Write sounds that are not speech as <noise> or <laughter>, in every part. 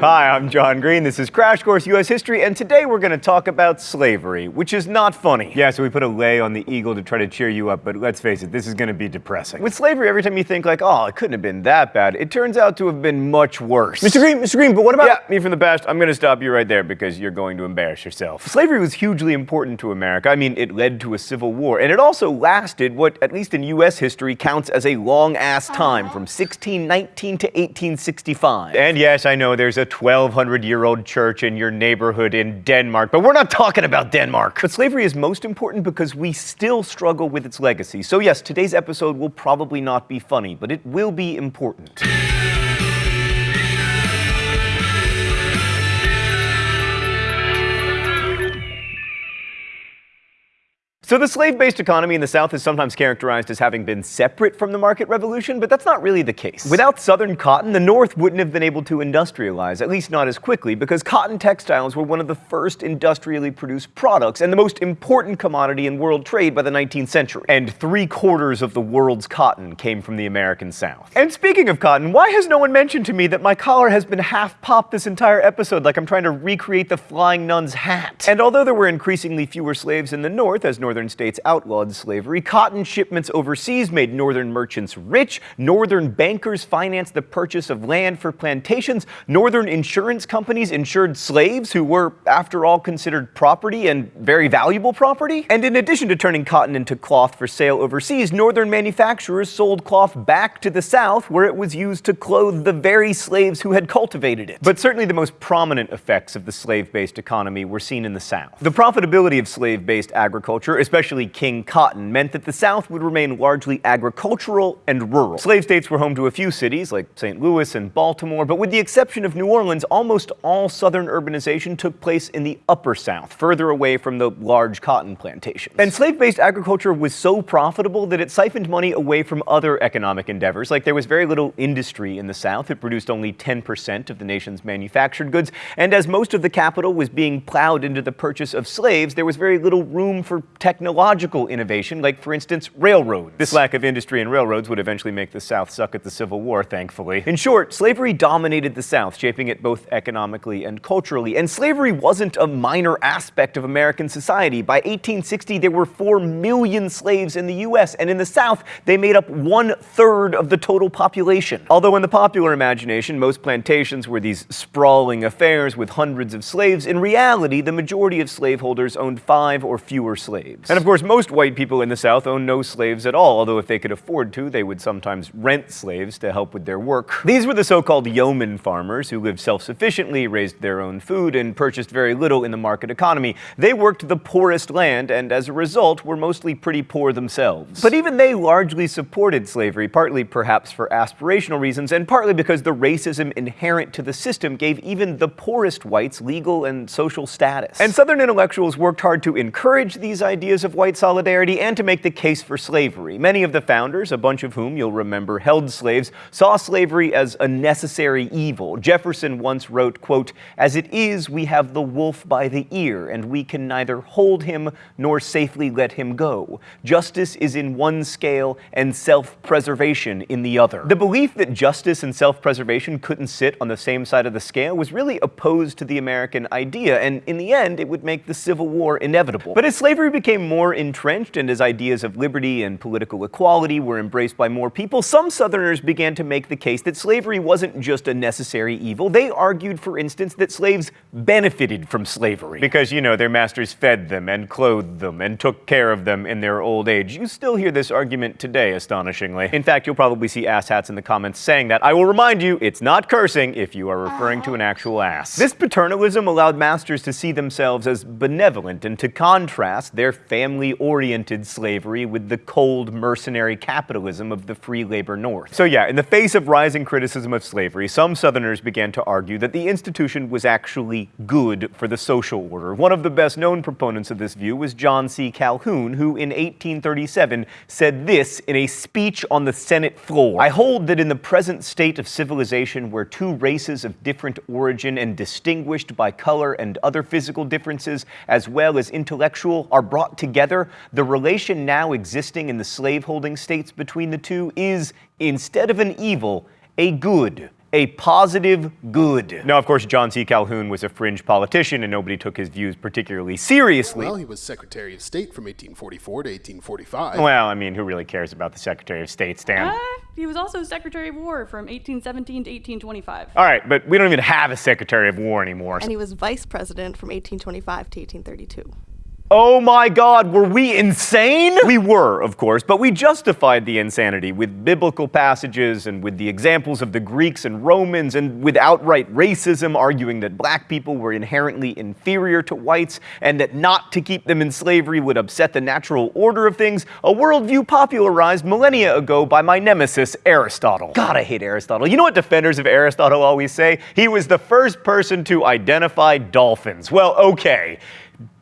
Hi, I'm John Green. This is Crash Course U.S. History, and today we're going to talk about slavery, which is not funny. Yeah, so we put a lei on the eagle to try to cheer you up, but let's face it, this is going to be depressing. With slavery, every time you think like, oh, it couldn't have been that bad, it turns out to have been much worse. Mr. Green, Mr. Green, but what about... Yeah, me from the past. I'm going to stop you right there because you're going to embarrass yourself. Slavery was hugely important to America. I mean, it led to a civil war, and it also lasted what, at least in U.S. history, counts as a long-ass time from 1619 to 1865. And yes, I know there's a 1200 year old church in your neighborhood in Denmark, but we're not talking about Denmark. But slavery is most important because we still struggle with its legacy. So, yes, today's episode will probably not be funny, but it will be important. So the slave-based economy in the South is sometimes characterized as having been separate from the market revolution, but that's not really the case. Without Southern cotton, the North wouldn't have been able to industrialize, at least not as quickly, because cotton textiles were one of the first industrially produced products and the most important commodity in world trade by the 19th century. And three quarters of the world's cotton came from the American South. And speaking of cotton, why has no one mentioned to me that my collar has been half popped this entire episode like I'm trying to recreate the flying nun's hat? And although there were increasingly fewer slaves in the North as Northern northern states outlawed slavery. Cotton shipments overseas made northern merchants rich. Northern bankers financed the purchase of land for plantations. Northern insurance companies insured slaves who were, after all, considered property and very valuable property. And in addition to turning cotton into cloth for sale overseas, northern manufacturers sold cloth back to the South where it was used to clothe the very slaves who had cultivated it. But certainly the most prominent effects of the slave-based economy were seen in the South. The profitability of slave-based agriculture, especially King Cotton, meant that the South would remain largely agricultural and rural. Slave states were home to a few cities, like St. Louis and Baltimore, but with the exception of New Orleans, almost all Southern urbanization took place in the Upper South, further away from the large cotton plantations. And slave-based agriculture was so profitable that it siphoned money away from other economic endeavors, like there was very little industry in the South. It produced only 10% of the nation's manufactured goods, and as most of the capital was being plowed into the purchase of slaves, there was very little room for tech technological innovation, like, for instance, railroads. This lack of industry and railroads would eventually make the South suck at the Civil War, thankfully. In short, slavery dominated the South, shaping it both economically and culturally. And slavery wasn't a minor aspect of American society. By 1860, there were 4 million slaves in the U.S., and in the South, they made up one-third of the total population. Although in the popular imagination, most plantations were these sprawling affairs with hundreds of slaves, in reality, the majority of slaveholders owned five or fewer slaves. And of course, most white people in the South own no slaves at all, although if they could afford to, they would sometimes rent slaves to help with their work. These were the so-called yeoman farmers who lived self-sufficiently, raised their own food, and purchased very little in the market economy. They worked the poorest land, and as a result, were mostly pretty poor themselves. But even they largely supported slavery, partly perhaps for aspirational reasons, and partly because the racism inherent to the system gave even the poorest whites legal and social status. And Southern intellectuals worked hard to encourage these ideas of white solidarity and to make the case for slavery. Many of the founders, a bunch of whom you'll remember held slaves, saw slavery as a necessary evil. Jefferson once wrote, quote, As it is, we have the wolf by the ear, and we can neither hold him nor safely let him go. Justice is in one scale and self-preservation in the other. The belief that justice and self-preservation couldn't sit on the same side of the scale was really opposed to the American idea, and in the end, it would make the Civil War inevitable. But as slavery became more entrenched and as ideas of liberty and political equality were embraced by more people, some Southerners began to make the case that slavery wasn't just a necessary evil. They argued, for instance, that slaves benefited from slavery. Because, you know, their masters fed them and clothed them and took care of them in their old age. You still hear this argument today, astonishingly. In fact, you'll probably see asshats in the comments saying that. I will remind you, it's not cursing if you are referring to an actual ass. This paternalism allowed masters to see themselves as benevolent and to contrast their family-oriented slavery with the cold mercenary capitalism of the free labor North. So yeah, in the face of rising criticism of slavery, some Southerners began to argue that the institution was actually good for the social order. One of the best-known proponents of this view was John C. Calhoun, who in 1837 said this in a speech on the Senate floor. I hold that in the present state of civilization where two races of different origin and distinguished by color and other physical differences as well as intellectual are brought together, the relation now existing in the slaveholding states between the two is, instead of an evil, a good a positive good. Now, of course, John C. Calhoun was a fringe politician and nobody took his views particularly seriously. Well, he was Secretary of State from 1844 to 1845. Well, I mean, who really cares about the Secretary of State, Stan? Uh, he was also Secretary of War from 1817 to 1825. All right, but we don't even have a Secretary of War anymore. And he was Vice President from 1825 to 1832. Oh my God, were we insane? We were, of course, but we justified the insanity with biblical passages and with the examples of the Greeks and Romans and with outright racism, arguing that black people were inherently inferior to whites and that not to keep them in slavery would upset the natural order of things, a worldview popularized millennia ago by my nemesis, Aristotle. God, I hate Aristotle. You know what defenders of Aristotle always say? He was the first person to identify dolphins. Well, okay.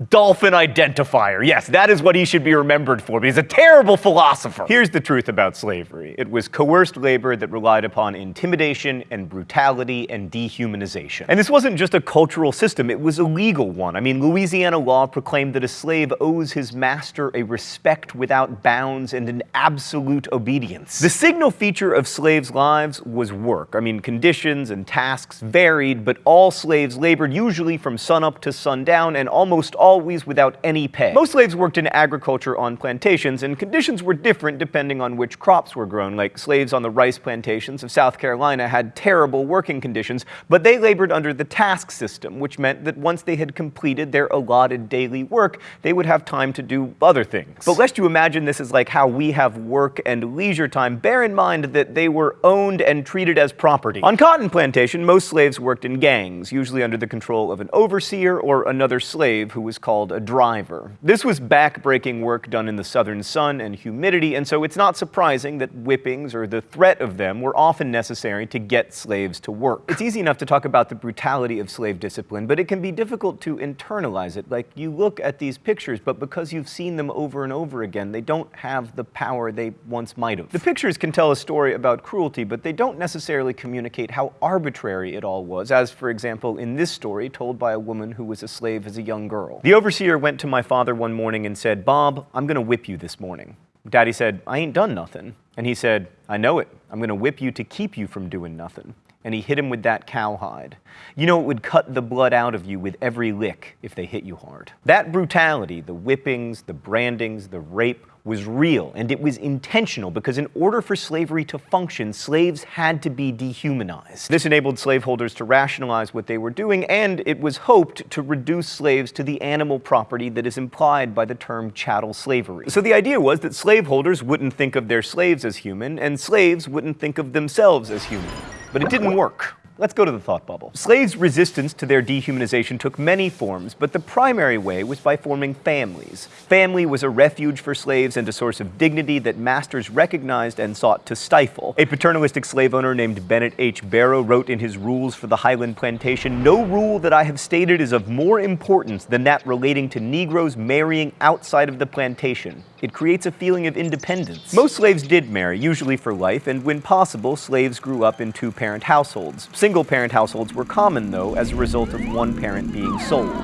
Dolphin identifier. Yes, that is what he should be remembered for, but he's a terrible philosopher. Here's the truth about slavery it was coerced labor that relied upon intimidation and brutality and dehumanization. And this wasn't just a cultural system, it was a legal one. I mean, Louisiana law proclaimed that a slave owes his master a respect without bounds and an absolute obedience. The signal feature of slaves' lives was work. I mean, conditions and tasks varied, but all slaves labored usually from sunup to sundown and almost always without any pay. Most slaves worked in agriculture on plantations, and conditions were different depending on which crops were grown. Like slaves on the rice plantations of South Carolina had terrible working conditions, but they labored under the task system, which meant that once they had completed their allotted daily work, they would have time to do other things. But lest you imagine this is like how we have work and leisure time, bear in mind that they were owned and treated as property. On cotton plantation, most slaves worked in gangs, usually under the control of an overseer or another slave who was called a driver. This was back-breaking work done in the southern sun and humidity, and so it's not surprising that whippings or the threat of them were often necessary to get slaves to work. It's easy enough to talk about the brutality of slave discipline, but it can be difficult to internalize it. Like, you look at these pictures, but because you've seen them over and over again, they don't have the power they once might have. The pictures can tell a story about cruelty, but they don't necessarily communicate how arbitrary it all was, as, for example, in this story told by a woman who was a slave as a young girl. The overseer went to my father one morning and said, Bob, I'm going to whip you this morning. Daddy said, I ain't done nothing. And he said, I know it. I'm going to whip you to keep you from doing nothing. And he hit him with that cowhide. You know, it would cut the blood out of you with every lick if they hit you hard. That brutality, the whippings, the brandings, the rape, was real and it was intentional because in order for slavery to function, slaves had to be dehumanized. This enabled slaveholders to rationalize what they were doing and it was hoped to reduce slaves to the animal property that is implied by the term chattel slavery. So the idea was that slaveholders wouldn't think of their slaves as human and slaves wouldn't think of themselves as human. But it didn't work. Let's go to the thought bubble. Slaves' resistance to their dehumanization took many forms, but the primary way was by forming families. Family was a refuge for slaves and a source of dignity that masters recognized and sought to stifle. A paternalistic slave owner named Bennett H. Barrow wrote in his Rules for the Highland Plantation, No rule that I have stated is of more importance than that relating to Negroes marrying outside of the plantation. It creates a feeling of independence. Most slaves did marry, usually for life, and when possible, slaves grew up in two-parent households. Single-parent households were common, though, as a result of one parent being sold.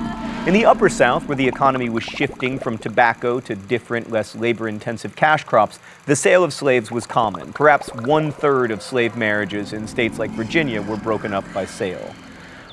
In the Upper South, where the economy was shifting from tobacco to different, less labor-intensive cash crops, the sale of slaves was common. Perhaps one-third of slave marriages in states like Virginia were broken up by sale.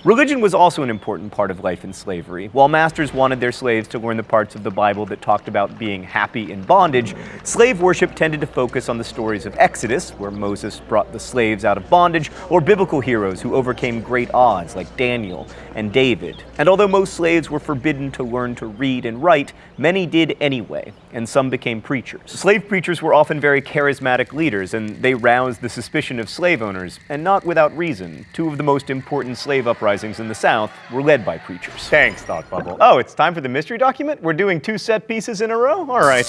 Religion was also an important part of life in slavery. While masters wanted their slaves to learn the parts of the Bible that talked about being happy in bondage, slave worship tended to focus on the stories of Exodus, where Moses brought the slaves out of bondage, or biblical heroes who overcame great odds like Daniel and David. And although most slaves were forbidden to learn to read and write, many did anyway, and some became preachers. Slave preachers were often very charismatic leaders, and they roused the suspicion of slave owners, and not without reason. Two of the most important slave uprisings uprisings in the South were led by preachers. Thanks, Thought Bubble. Oh, it's time for the mystery document? We're doing two set pieces in a row? All right.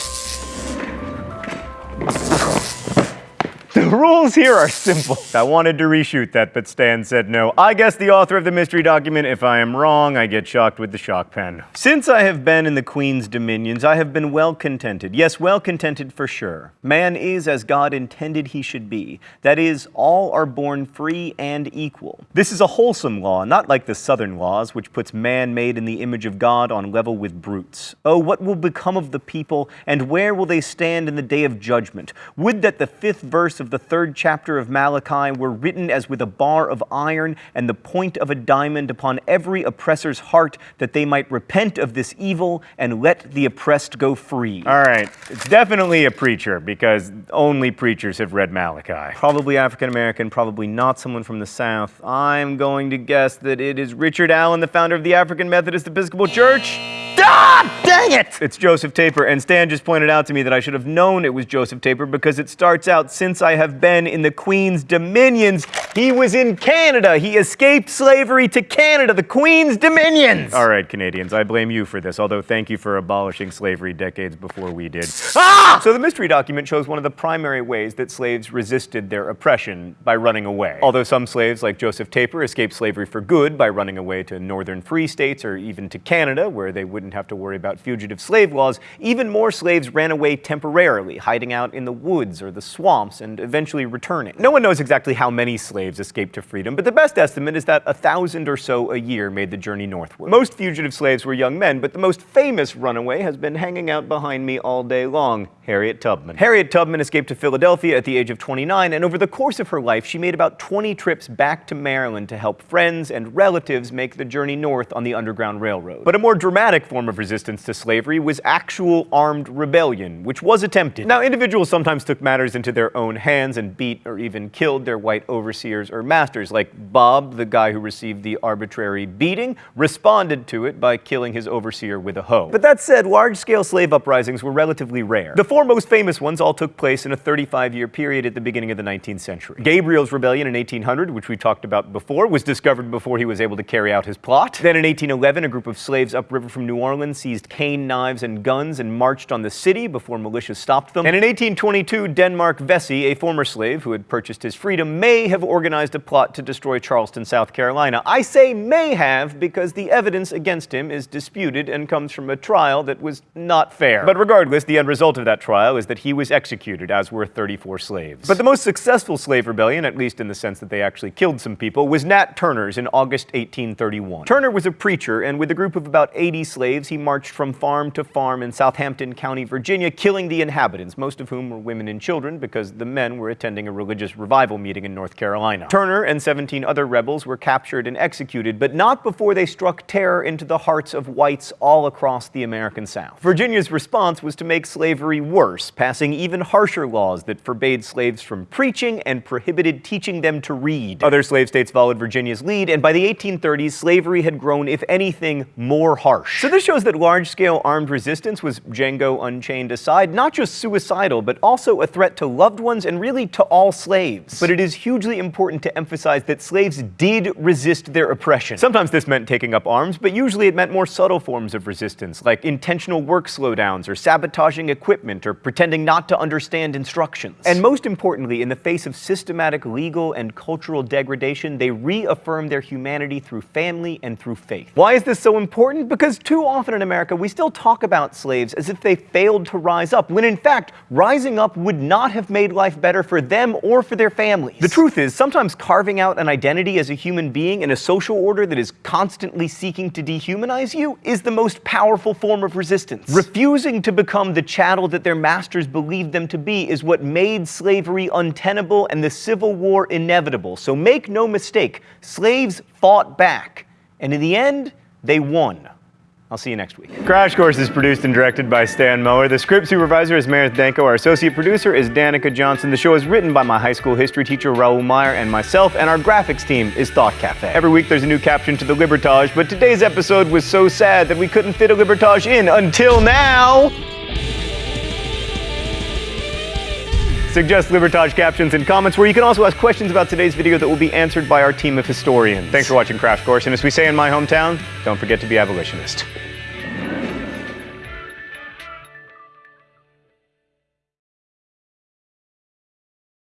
<laughs> The rules here are simple. <laughs> I wanted to reshoot that, but Stan said no. I guess the author of the mystery document. If I am wrong, I get shocked with the shock pen. Since I have been in the Queen's dominions, I have been well contented. Yes, well contented for sure. Man is as God intended he should be. That is, all are born free and equal. This is a wholesome law, not like the southern laws, which puts man made in the image of God on level with brutes. Oh, what will become of the people, and where will they stand in the day of judgment? Would that the fifth verse of the third chapter of Malachi were written as with a bar of iron and the point of a diamond upon every oppressor's heart, that they might repent of this evil and let the oppressed go free. All right, it's definitely a preacher because only preachers have read Malachi. Probably African American, probably not someone from the South. I'm going to guess that it is Richard Allen, the founder of the African Methodist Episcopal Church. Ah, dang it! It's Joseph Taper, and Stan just pointed out to me that I should have known it was Joseph Taper because it starts out since I have been in the Queen's dominions. He was in Canada. He escaped slavery to Canada, the Queen's dominions. All right, Canadians, I blame you for this, although thank you for abolishing slavery decades before we did. Ah! So the mystery document shows one of the primary ways that slaves resisted their oppression by running away. Although some slaves, like Joseph Taper, escaped slavery for good by running away to northern free states or even to Canada, where they wouldn't have to worry about fugitive slave laws, even more slaves ran away temporarily, hiding out in the woods or the swamps and eventually returning. No one knows exactly how many slaves escaped to freedom, but the best estimate is that a thousand or so a year made the journey northward. Most fugitive slaves were young men, but the most famous runaway has been hanging out behind me all day long, Harriet Tubman. Harriet Tubman escaped to Philadelphia at the age of 29, and over the course of her life, she made about 20 trips back to Maryland to help friends and relatives make the journey north on the Underground Railroad. But a more dramatic form of resistance to slavery was actual armed rebellion, which was attempted. Now, individuals sometimes took matters into their own hands and beat or even killed their white overseers or masters, like Bob, the guy who received the arbitrary beating, responded to it by killing his overseer with a hoe. But that said, large-scale slave uprisings were relatively rare. The four most famous ones all took place in a 35-year period at the beginning of the 19th century. Gabriel's Rebellion in 1800, which we talked about before, was discovered before he was able to carry out his plot. Then in 1811, a group of slaves upriver from New Orleans seized cane knives and guns and marched on the city before militias stopped them. And in 1822, Denmark Vesey, a former slave who had purchased his freedom, may have organized a plot to destroy Charleston, South Carolina. I say may have because the evidence against him is disputed and comes from a trial that was not fair. But regardless, the end result of that trial is that he was executed, as were 34 slaves. But the most successful slave rebellion, at least in the sense that they actually killed some people, was Nat Turner's in August 1831. Turner was a preacher, and with a group of about 80 slaves, he marched from farm to farm in Southampton County, Virginia, killing the inhabitants, most of whom were women and children because the men were attending a religious revival meeting in North Carolina. Turner and 17 other rebels were captured and executed, but not before they struck terror into the hearts of whites all across the American South. Virginia's response was to make slavery worse, passing even harsher laws that forbade slaves from preaching and prohibited teaching them to read. Other slave states followed Virginia's lead, and by the 1830s, slavery had grown, if anything, more harsh. So this shows that large-scale armed resistance was, Django Unchained aside, not just suicidal, but also a threat to loved ones and really to all slaves. But it is hugely important to emphasize that slaves did resist their oppression. Sometimes this meant taking up arms, but usually it meant more subtle forms of resistance, like intentional work slowdowns or sabotaging equipment or pretending not to understand instructions. And most importantly, in the face of systematic legal and cultural degradation, they reaffirmed their humanity through family and through faith. Why is this so important? Because too often in America, we still talk about slaves as if they failed to rise up, when in fact, rising up would not have made life better for them or for their families. The truth is, sometimes carving out an identity as a human being in a social order that is constantly seeking to dehumanize you is the most powerful form of resistance. Refusing to become the chattel that their masters believed them to be is what made slavery untenable and the Civil War inevitable. So make no mistake, slaves fought back, and in the end, they won. I'll see you next week. Crash Course is produced and directed by Stan Muller. The script supervisor is Meredith Danko. Our associate producer is Danica Johnson. The show is written by my high school history teacher Raoul Meyer and myself, and our graphics team is Thought Cafe. Every week there's a new caption to the Libertage, but today's episode was so sad that we couldn't fit a Libertage in until now. Suggest Libertage captions and comments, where you can also ask questions about today's video that will be answered by our team of historians. Thanks for watching Crash Course, and as we say in my hometown, don't forget to be abolitionist.